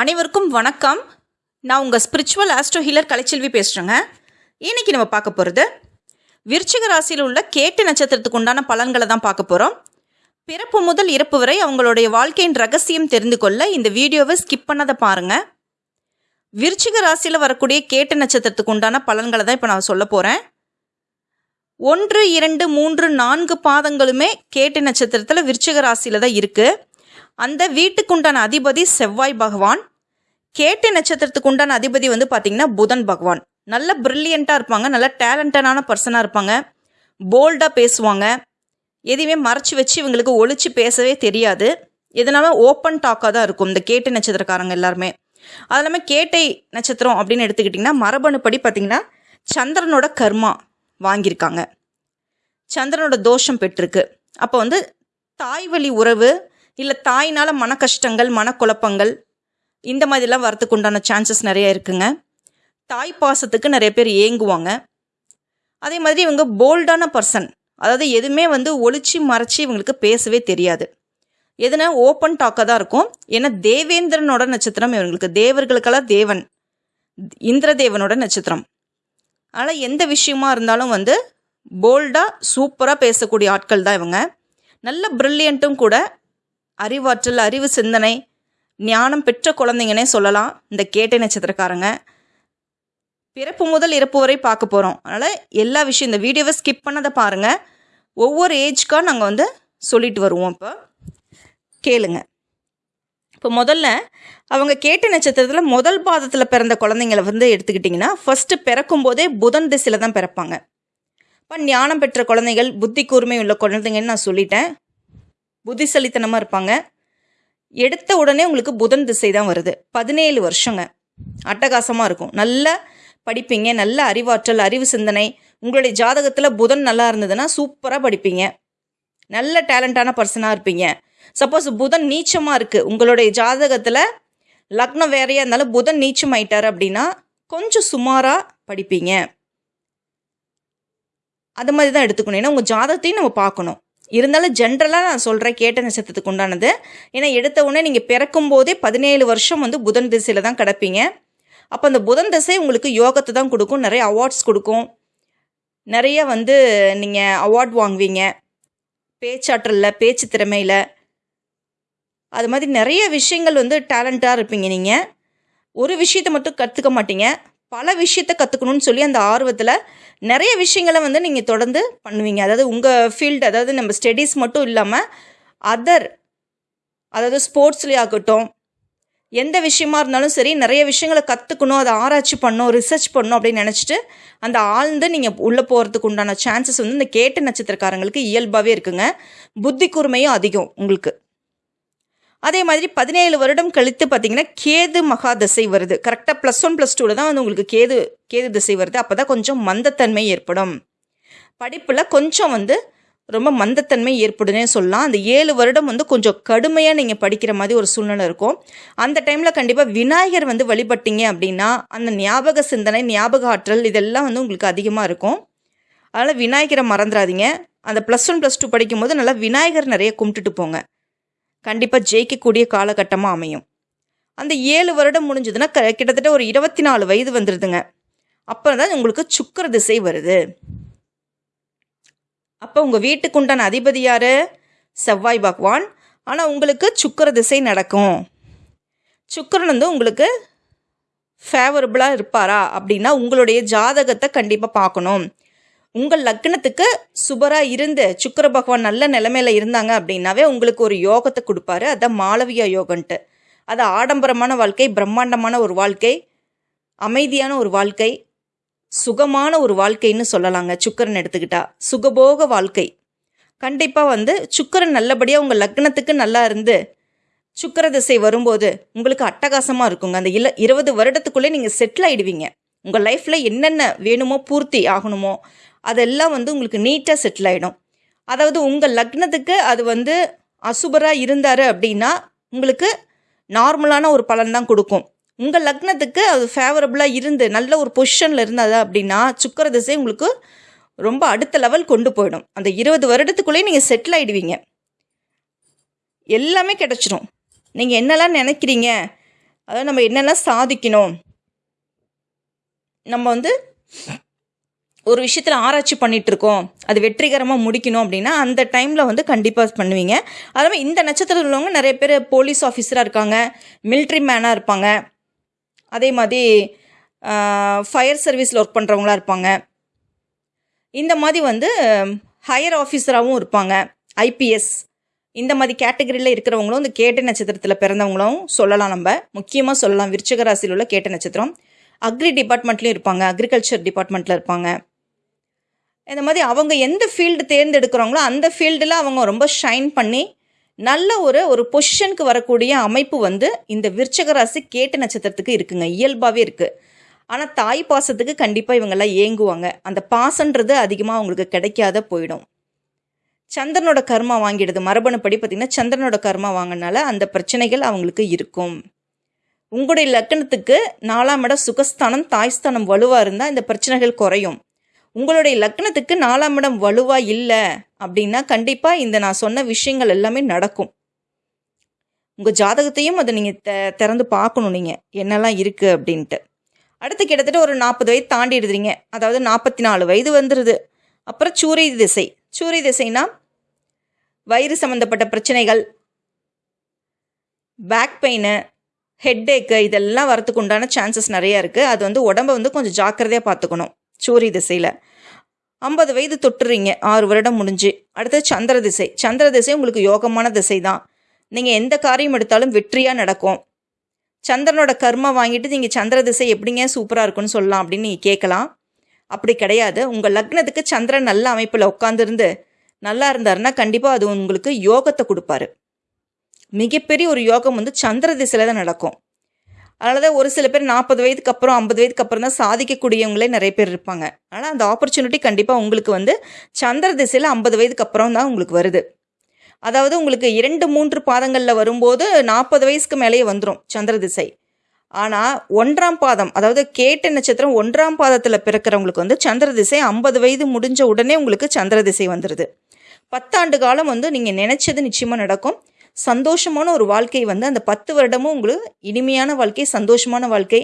அனைவருக்கும் வணக்கம். நான் உங்கள் ஸ்பிரிச்சுவல் ஆஸ்ட்ரோ ஹீலர் கலைச்செல்வி பேசுகிறேங்க இன்னைக்கு நம்ம பார்க்க போகிறது விருச்சிக ராசியில் உள்ள கேட்டு நட்சத்திரத்துக்கு உண்டான பலன்களை தான் பார்க்க போகிறோம் பிறப்பு முதல் இறப்பு வரை அவங்களுடைய வாழ்க்கையின் ரகசியம் தெரிந்து கொள்ள இந்த வீடியோவை ஸ்கிப் பண்ணாத பாருங்கள் விருச்சிக ராசியில் வரக்கூடிய கேட்டு நட்சத்திரத்துக்கு உண்டான பலன்களை தான் இப்போ நான் சொல்ல போகிறேன் ஒன்று இரண்டு மூன்று நான்கு பாதங்களுமே கேட்டு நட்சத்திரத்தில் விருச்சிக ராசியில் தான் இருக்குது அந்த வீட்டுக்குண்டான அதிபதி செவ்வாய் பகவான் கேட்டை நட்சத்திரத்துக்கு உண்டான அதிபதி வந்து பார்த்திங்கன்னா புதன் பகவான். நல்ல ப்ரில்லியண்ட்டாக இருப்பாங்க நல்ல டேலண்டடான பர்சனாக இருப்பாங்க போல்டாக பேசுவாங்க. எதையுமே மறைச்சி வச்சு இவங்களுக்கு ஒழிச்சு பேசவே தெரியாது. இதனால ஓப்பன் டாக்காக தான் இருக்கும் இந்த கேட்டு நட்சத்திரக்காரங்க எல்லாருமே. அது இல்லாமல் கேட்டை நட்சத்திரம் அப்படின்னு எடுத்துக்கிட்டிங்கன்னா மரபணுப்படி பார்த்திங்கன்னா சந்திரனோட கர்மா வாங்கியிருக்காங்க. சந்திரனோட தோஷம் பெற்றிருக்கு. அப்போ வந்து தாய் வழி உறவு இல்லை தாயினால் மன கஷ்டங்கள் மனக்குழப்பங்கள் இந்த மாதிரிலாம் வரத்துக்கு உண்டான சான்சஸ் நிறைய இருக்குங்க. தாய் பாசத்துக்கு நிறைய பேர் ஏங்குவாங்க. அதே மாதிரி இவங்க போல்டான பர்சன் அதாவது எதுவுமே வந்து ஒளிச்சு மறைச்சி இவங்களுக்கு பேசவே தெரியாது. எதுனா ஓப்பன் டாக்காக தான் இருக்கும். ஏன்னா தேவேந்திரனோட நட்சத்திரம் இவங்களுக்கு. தேவர்களுக்கெல்லாம் தேவன். இந்திரதேவனோட நட்சத்திரம். ஆனால் எந்த விஷயமா இருந்தாலும் வந்து போல்டாக சூப்பராக பேசக்கூடிய ஆட்கள் தான் இவங்க. நல்ல ப்ரில்லியண்ட்டும் கூட அறிவாற்றல் அறிவு சிந்தனை ஞானம் பெற்ற குழந்தைங்கன்னே சொல்லலாம். இந்த கேட்டை நட்சத்திரக்காரங்க. பிறப்பு முதல் இறப்பு வரை பார்க்க போகிறோம் அதனால் எல்லா விஷயம் இந்த வீடியோவை ஸ்கிப் பண்ணதை பாருங்கள் ஒவ்வொரு ஏஜ்க்காக நாங்கள் வந்து சொல்லிட்டு வருவோம் இப்போ. கேளுங்க. இப்போ முதல்ல அவங்க கேட்ட நட்சத்திரத்தில் முதல் பாதத்தில் பிறந்த குழந்தைங்கள வந்து எடுத்துக்கிட்டிங்கன்னா ஃபஸ்ட்டு பிறக்கும் போதே புதன் திசையில் தான் பிறப்பாங்க. இப்போ ஞானம் பெற்ற குழந்தைகள் புத்தி கூர்மை உள்ள குழந்தைங்கன்னு நான் சொல்லிட்டேன். புத்திசலித்தனமாக இருப்பாங்க. எடுத்த உடனே உங்களுக்கு புதன் திசை தான் வருது. பதினேழு வருஷங்க. அட்டகாசமாக இருக்கும். நல்ல படிப்பீங்க. நல்ல அறிவாற்றல் அறிவு சிந்தனை. உங்களுடைய ஜாதகத்தில் புதன் நல்லா இருந்ததுன்னா சூப்பராக படிப்பீங்க. நல்ல டேலண்டான பர்சனாக இருப்பீங்க. சப்போஸ் புதன் நீச்சமாக இருக்குது உங்களுடைய ஜாதகத்தில் லக்னம் வேறையாக இருந்தாலும் புதன் நீச்சம் ஆயிட்டார் அப்படின்னா கொஞ்சம் சுமாராக படிப்பீங்க. அது மாதிரி தான் எடுத்துக்கணும். ஏன்னா உங்கள் ஜாதகத்தையும் நம்ம பார்க்கணும். இருந்தாலும் ஜென்ரலாக நான் சொல்கிறேன் கேட்ட நட்சத்திரத்துக்கு உண்டானது. ஏன்னா எடுத்த உடனே நீங்கள் பிறக்கும் போதே பதினேழு வருஷம் வந்து புதன் திசையில் தான் கிடப்பீங்க. அப்போ அந்த புதன் திசை உங்களுக்கு யோகத்தை தான் கொடுக்கும் நிறைய அவார்ட்ஸ் கொடுக்கும். நிறைய வந்து நீங்கள் அவார்ட் வாங்குவீங்க. பேச்சாற்றலில் பேச்சு திறமையில். அது மாதிரி நிறைய விஷயங்கள் வந்து டேலண்ட்டாக இருப்பீங்க நீங்கள் ஒரு விஷயத்தை மட்டும் கற்றுக்க மாட்டீங்க. பல விஷயத்த கற்றுக்கணும்னு சொல்லி அந்த ஆர்வத்தில் நிறைய விஷயங்களை வந்து நீங்கள் தொடர்ந்து பண்ணுவீங்க. அதாவது உங்கள் ஃபீல்டு அதாவது நம்ம ஸ்டடீஸ் மட்டும் இல்லாமல் அதர் அதாவது ஸ்போர்ட்ஸ்லேயே ஆகட்டும் எந்த விஷயமா இருந்தாலும் சரி நிறைய விஷயங்களை கற்றுக்கணும் அதை ஆராய்ச்சி பண்ணணும் ரிசர்ச் பண்ணணும் அப்படின்னு நினச்சிட்டு அந்த ஆழ்ந்து நீங்கள் உள்ளே போகிறதுக்கு உண்டான சான்சஸ் வந்து இந்த கேட்டு நட்சத்திரக்காரங்களுக்கு இயல்பாகவே இருக்குங்க. புத்தி கூர்மையும் அதிகம் உங்களுக்கு. அதே மாதிரி பதினேழு வருடம் கழித்து பார்த்தீங்கன்னா கேது மகா திசை வருது. கரெக்டாக ப்ளஸ் ஒன் ப்ளஸ் டூவில் தான் வந்து உங்களுக்கு கேது கேது திசை வருது. அப்போ தான் கொஞ்சம் மந்தத்தன்மை ஏற்படும். படிப்பில் கொஞ்சம் வந்து ரொம்ப மந்தத்தன்மை ஏற்படுனே சொல்லலாம். அந்த ஏழு வருடம் வந்து கொஞ்சம் கடுமையாக நீங்கள் படிக்கிற மாதிரி ஒரு சூழ்நிலை இருக்கும். அந்த டைமில் கண்டிப்பாக விநாயகர் வந்து வழிபட்டீங்க அப்படின்னா அந்த ஞாபக சிந்தனை ஞாபக ஆற்றல் இதெல்லாம் வந்து உங்களுக்கு அதிகமாக இருக்கும். அதனால் விநாயகரை மறந்துடாதீங்க. அந்த ப்ளஸ் ஒன் ப்ளஸ் டூ படிக்கும்போது நல்லா விநாயகர் நிறைய கும்பிட்டுட்டு போங்க. கண்டிப்பாக ஜெயிக்கக்கூடிய காலகட்டமாக அமையும். அந்த ஏழு வருடம் முடிஞ்சதுன்னா க கிட்டத்தட்ட ஒரு இருபத்தி நாலு வயது வந்துடுதுங்க அப்புறம் தான் உங்களுக்கு சுக்கர திசை வருது. அப்போ உங்கள் வீட்டுக்கு உண்டான அதிபதி யார்? செவ்வாய் பகவான். ஆனால் உங்களுக்கு சுக்கர திசை நடக்கும். சுக்கரன் வந்து உங்களுக்கு ஃபேவரபுளாக இருப்பாரா அப்படின்னா உங்களுடைய ஜாதகத்தை கண்டிப்பாக பார்க்கணும். உங்கள் லக்னத்துக்கு சுபராக இருந்து சுக்கர பகவான் நல்ல நிலமையில இருந்தாங்க அப்படின்னாவே உங்களுக்கு ஒரு யோகத்தை கொடுப்பாரு. அதான் மாளவியா யோகன்ட்டு. அது ஆடம்பரமான வாழ்க்கை பிரம்மாண்டமான ஒரு வாழ்க்கை அமைதியான ஒரு வாழ்க்கை சுகமான ஒரு வாழ்க்கைன்னு சொல்லலாங்க சுக்கரன் எடுத்துக்கிட்டா. சுகபோக வாழ்க்கை. கண்டிப்பாக வந்து சுக்கரன் நல்லபடியாக உங்கள் லக்னத்துக்கு நல்லா இருந்து சுக்கர திசை வரும்போது உங்களுக்கு அட்டகாசமாக இருக்குங்க. அந்த இல இருபது வருடத்துக்குள்ளே நீங்கள் செட்டில் ஆகிடுவீங்க உங்கள் லைஃப்பில் என்னென்ன வேணுமோ பூர்த்தி ஆகணுமோ அதெல்லாம் வந்து உங்களுக்கு நீட்டாக செட்டில் ஆகிடும் அதாவது உங்கள் லக்னத்துக்கு அது வந்து அசுபராக இருந்தார் அப்படின்னா உங்களுக்கு நார்மலான ஒரு பலன் தான் கொடுக்கும். உங்கள் லக்னத்துக்கு அது ஃபேவரபுளாக இருந்து நல்ல ஒரு பொசிஷனில் இருந்தது அப்படின்னா சுக்கர திசை உங்களுக்கு ரொம்ப அடுத்த லெவல் கொண்டு போயிடும். அந்த இருபது வருடத்துக்குள்ளேயே நீங்கள் செட்டில் ஆகிடுவீங்க எல்லாமே கிடச்சிரும். நீங்கள் என்னெல்லாம் நினைக்கிறீங்க? அதாவது நம்ம என்னெல்லாம் சாதிக்கணும்? நம்ம வந்து ஒரு விஷயத்தில் ஆராய்ச்சி பண்ணிட்டு இருக்கோம் அது வெற்றிகரமாக முடிக்கணும் அப்படின்னா அந்த டைமில் வந்து கண்டிப்பாக பண்ணுவீங்க. அதே இந்த நட்சத்திரத்தில் உள்ளவங்க நிறைய பேர் போலீஸ் ஆஃபீஸராக இருக்காங்க மிலிட்ரி மேனாக இருப்பாங்க. அதே மாதிரி ஃபயர் சர்வீஸில் ஒர்க் பண்ணுறவங்களா இருப்பாங்க. இந்த மாதிரி வந்து ஹையர் ஆஃபீஸராகவும் இருப்பாங்க ஐபிஎஸ் இந்த மாதிரி கேட்டகரியில் இருக்கிறவங்களும் இந்த கேட்ட நட்சத்திரத்தில் பிறந்தவங்களும் சொல்லலாம் நம்ம. முக்கியமாக சொல்லலாம் விருச்சகராசியில் உள்ள கேட்ட நட்சத்திரம். அக்ரி டிபார்ட்மெண்ட்லேயும் இருப்பாங்க அக்ரிகல்ச்சர் டிபார்ட்மெண்ட்டில் இருப்பாங்க. இந்த மாதிரி அவங்க எந்த ஃபீல்டு தேர்ந்தெடுக்கிறாங்களோ அந்த ஃபீல்டில் அவங்க ரொம்ப ஷைன் பண்ணி நல்ல ஒரு ஒரு பொசிஷனுக்கு வரக்கூடிய அமைப்பு வந்து இந்த விருச்சக ராசி நட்சத்திரத்துக்கு இருக்குங்க. இயல்பாகவே இருக்குது ஆனால் தாய் பாசத்துக்கு கண்டிப்பாக இவங்கெல்லாம் ஏங்குவாங்க. அந்த பாசன்றது அதிகமாக அவங்களுக்கு கிடைக்காத போயிடும். சந்திரனோட கர்மா வாங்கிடுது. மரபணுப்படி பார்த்திங்கன்னா சந்திரனோட கர்மா வாங்கினால அந்த பிரச்சனைகள் அவங்களுக்கு இருக்கும். உங்களுடைய லக்கணத்துக்கு நாலாம் இடம் சுகஸ்தானம் தாய்ஸ்தானம் வலுவாக இருந்தால் இந்த பிரச்சனைகள் குறையும். உங்களுடைய லக்னத்துக்கு நாலாம் இடம் வலுவாக இல்லை அப்படின்னா கண்டிப்பாக இந்த நான் சொன்ன விஷயங்கள் எல்லாமே நடக்கும். உங்கள் ஜாதகத்தையும் அதை நீங்கள் த திறந்து பார்க்கணும் நீங்கள் என்னெல்லாம் இருக்குது அப்படின்ட்டு. அடுத்து கிட்டத்தட்ட ஒரு நாற்பது வயது தாண்டிடுறீங்க அதாவது நாற்பத்தி நாலு வயது வந்துடுது அப்புறம் சூரிய திசை. சூரிய திசைனா வயிறு சம்மந்தப்பட்ட பிரச்சனைகள் பேக் பெயின் ஹெட்டேக்கு இதெல்லாம் வரத்துக்கு உண்டான சான்சஸ் நிறையா இருக்குது அது வந்து உடம்ப வந்து கொஞ்சம் ஜாக்கிரதையாக பார்த்துக்கணும். சூரிய திசையில். ஐம்பது வயது தொட்டுறீங்க ஆறு வருடம் முடிஞ்சு. அடுத்தது சந்திர திசை. சந்திர திசை உங்களுக்கு யோகமான திசை தான் நீங்கள் எந்த காரியம் எடுத்தாலும் வெற்றியாக நடக்கும். சந்திரனோட கர்மா வாங்கிட்டு நீங்கள் சந்திர திசை எப்படிங்க சூப்பராக இருக்குன்னு சொல்லலாம் அப்படின்னு நீங்கள் கேட்கலாம். அப்படி கிடையாது. உங்கள் லக்னத்துக்கு சந்திரன் நல்ல அமைப்பில் உட்காந்துருந்து நல்லா இருந்தாருன்னா கண்டிப்பாக அது உங்களுக்கு யோகத்தை கொடுப்பாரு. மிகப்பெரிய ஒரு யோகம் வந்து சந்திர திசையில் தான் நடக்கும். அதனால தான் ஒரு சில பேர் நாற்பது வயதுக்கு அப்புறம் ஐம்பது வயதுக்கு அப்புறம் தான் சாதிக்கக்கூடியவங்களே நிறைய பேர் இருப்பாங்க. ஆனால் அந்த ஆப்பர்ச்சுனிட்டி கண்டிப்பாக உங்களுக்கு வந்து சந்திர திசையில் ஐம்பது வயதுக்கு அப்புறம் தான் உங்களுக்கு வருது. அதாவது உங்களுக்கு இரண்டு மூன்று பாதங்களில் வரும்போது நாற்பது வயசுக்கு மேலேயே வந்துடும் சந்திர திசை. ஆனால் ஒன்றாம் பாதம் அதாவது கேட்ட நட்சத்திரம் ஒன்றாம் பாதத்தில் பிறக்கிறவங்களுக்கு வந்து சந்திர திசை ஐம்பது வயது முடிஞ்ச உடனே உங்களுக்கு சந்திர திசை வந்துடுது பத்தாண்டு காலம் வந்து நீங்கள் நினைச்சது நிச்சயமாக நடக்கும். சந்தோஷமான ஒரு வாழ்க்கை வந்து அந்த பத்து வருடமும் உங்களுக்கு இனிமையான வாழ்க்கை சந்தோஷமான வாழ்க்கை.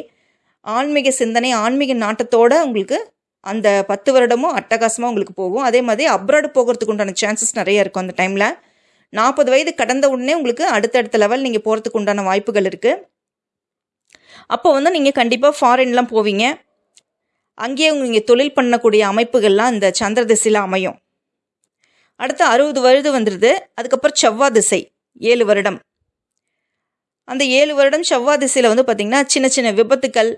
ஆன்மீக சிந்தனை ஆன்மீக நாட்டத்தோடு உங்களுக்கு அந்த பத்து வருடமும் அட்டகாசமாக உங்களுக்கு போகும். அதே மாதிரி அப்ராடு போகிறதுக்கு உண்டான சான்சஸ் நிறைய இருக்கும் அந்த டைமில் நாற்பது வயது கடந்த உடனே உங்களுக்கு அடுத்தடுத்த லெவல் நீங்கள் போகிறதுக்கு உண்டான வாய்ப்புகள் இருக்குது அப்போ வந்து நீங்கள் கண்டிப்பாக ஃபாரின்லாம் போவீங்க. அங்கேயே நீங்கள் தொழில் பண்ணக்கூடிய அமைப்புகள்லாம் இந்த சந்திர திசையில் அமையும். அடுத்து அறுபது வயது வந்துடுது அதுக்கப்புறம் செவ்வாய் திசை. ஏழு வருடம். அந்த ஏழு வருடம் செவ்வாய் திசையில் வந்து பார்த்திங்கன்னா சின்ன சின்ன விபத்துக்கள்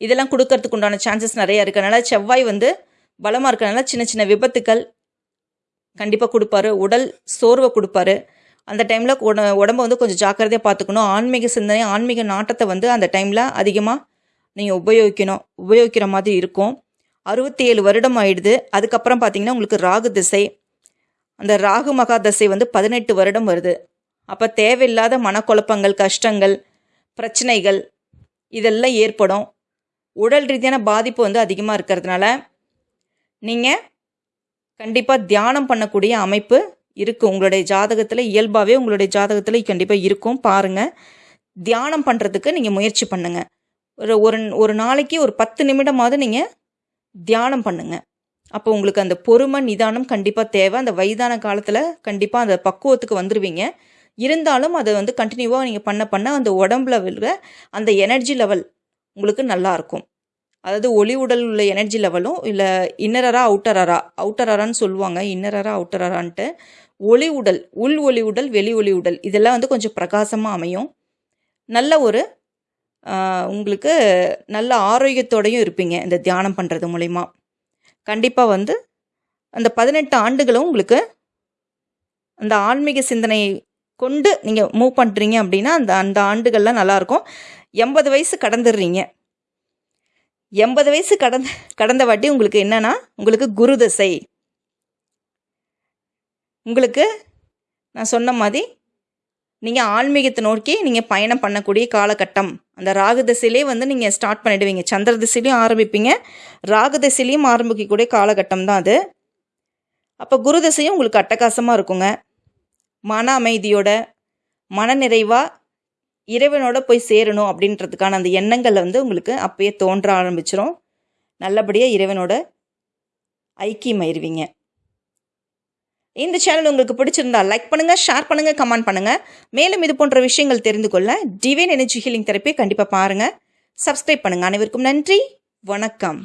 இதெல்லாம் கொடுக்கறதுக்கு உண்டான சான்சஸ் நிறையா இருக்கனால செவ்வாய் வந்து பலமாக இருக்கிறனால சின்ன சின்ன விபத்துக்கள் கண்டிப்பாக கொடுப்பாரு. உடல் சோர்வை கொடுப்பாரு. அந்த டைமில் உட உடம்ப வந்து கொஞ்சம் ஜாக்கிரதையாக பார்த்துக்கணும் ஆன்மீக சிந்தனை ஆன்மீக நாட்டத்தை வந்து அந்த டைமில் அதிகமாக நீங்கள் உபயோகிக்கணும். உபயோகிக்கிற மாதிரி இருக்கும். அறுபத்தி ஏழு வருடம் ஆயிடுது. அதுக்கப்புறம் பார்த்தீங்கன்னா உங்களுக்கு ராகு திசை அந்த ராகு மகாதசை வந்து பதினெட்டு வருடம் வருது. அப்போ தேவையில்லாத மனக்குழப்பங்கள் கஷ்டங்கள் பிரச்சனைகள் இதெல்லாம் ஏற்படும். உடல் ரீதியான பாதிப்பு வந்து அதிகமாக இருக்கிறதுனால நீங்கள் கண்டிப்பாக தியானம் பண்ணக்கூடிய அமைப்பு இருக்குது உங்களுடைய ஜாதகத்தில் இயல்பாகவே உங்களுடைய ஜாதகத்தில் கண்டிப்பாக இருக்கும். பாருங்கள் தியானம் பண்ணுறதுக்கு நீங்கள் முயற்சி பண்ணுங்கள் ஒரு ஒரு ஒரு நாளைக்கு ஒரு பத்து நிமிடமாவது நீங்கள் தியானம் பண்ணுங்கள் அப்போ உங்களுக்கு அந்த பொறுமை நிதானம் கண்டிப்பாக தேவை. அந்த வயதான காலத்தில் கண்டிப்பாக அந்த பக்குவத்துக்கு வந்துடுவீங்க இருந்தாலும் அதை வந்து கண்டினியூவாக நீங்கள் பண்ண பண்ண அந்த உடம்புல விழுற அந்த எனர்ஜி லெவல் உங்களுக்கு நல்லாயிருக்கும் அதாவது ஒளி உடல் உள்ள எனர்ஜி லெவலும் இல்லை இன்னரரா அவுட்டரரா அவுட்டரரான்னு சொல்லுவாங்க. இன்னரரா அவுட்டரரான்ட்டு ஒளி உடல் உள் ஒளி உடல் வெளி ஒளி உடல் இதெல்லாம் வந்து கொஞ்சம் பிரகாசமாக அமையும். நல்ல ஒரு உங்களுக்கு நல்ல ஆரோக்கியத்தோடையும் இருப்பீங்க இந்த தியானம் பண்ணுறது மூலிமா கண்டிப்பாக வந்து அந்த பதினெட்டு ஆண்டுகளும் உங்களுக்கு அந்த ஆன்மீக சிந்தனையை கொண்டு நீங்கள் மூவ் பண்ணுறீங்க அப்படின்னா அந்த அந்த ஆண்டுகள்லாம் நல்லாயிருக்கும். எண்பது வயசு கடந்துடுறீங்க. எண்பது வயசு கடந்த கடந்த வாட்டி உங்களுக்கு என்னென்னா உங்களுக்கு குரு தசை. உங்களுக்கு நான் சொன்ன மாதிரி நீங்கள் ஆன்மீகத்தை நோக்கி நீங்கள் பயணம் பண்ணக்கூடிய காலகட்டம். அந்த ராகு திசையிலே வந்து நீங்கள் ஸ்டார்ட் பண்ணிடுவீங்க. சந்திர திசையிலையும் ஆரம்பிப்பீங்க. ராகு திசையிலையும் ஆரம்பிக்கக்கூடிய காலகட்டம் தான் அது. அப்போ குரு திசையும் உங்களுக்கு அட்டகாசமாக இருக்குங்க. மன அமைதியோட மன நிறைவாக இறைவனோட போய் சேரணும் அப்படின்றதுக்கான அந்த எண்ணங்களை வந்து உங்களுக்கு அப்பயே தோன்ற ஆரம்பிச்சிடும் நல்லபடியாக இறைவனோட ஐக்கியமாயிருவீங்க. இந்த சேனல் உங்களுக்கு பிடிச்சிருந்தா லைக் பண்ணுங்கள் ஷேர் பண்ணுங்கள் கமெண்ட் பண்ணுங்கள் மேலும் இது போன்ற விஷயங்கள் தெரிந்து கொள்ள டிவைன் எனர்ஜி ஹீலிங் தெரப்பி கண்டிப்பாக பாருங்கள் சப்ஸ்கிரைப் பண்ணுங்கள் அனைவருக்கும் நன்றி. வணக்கம்.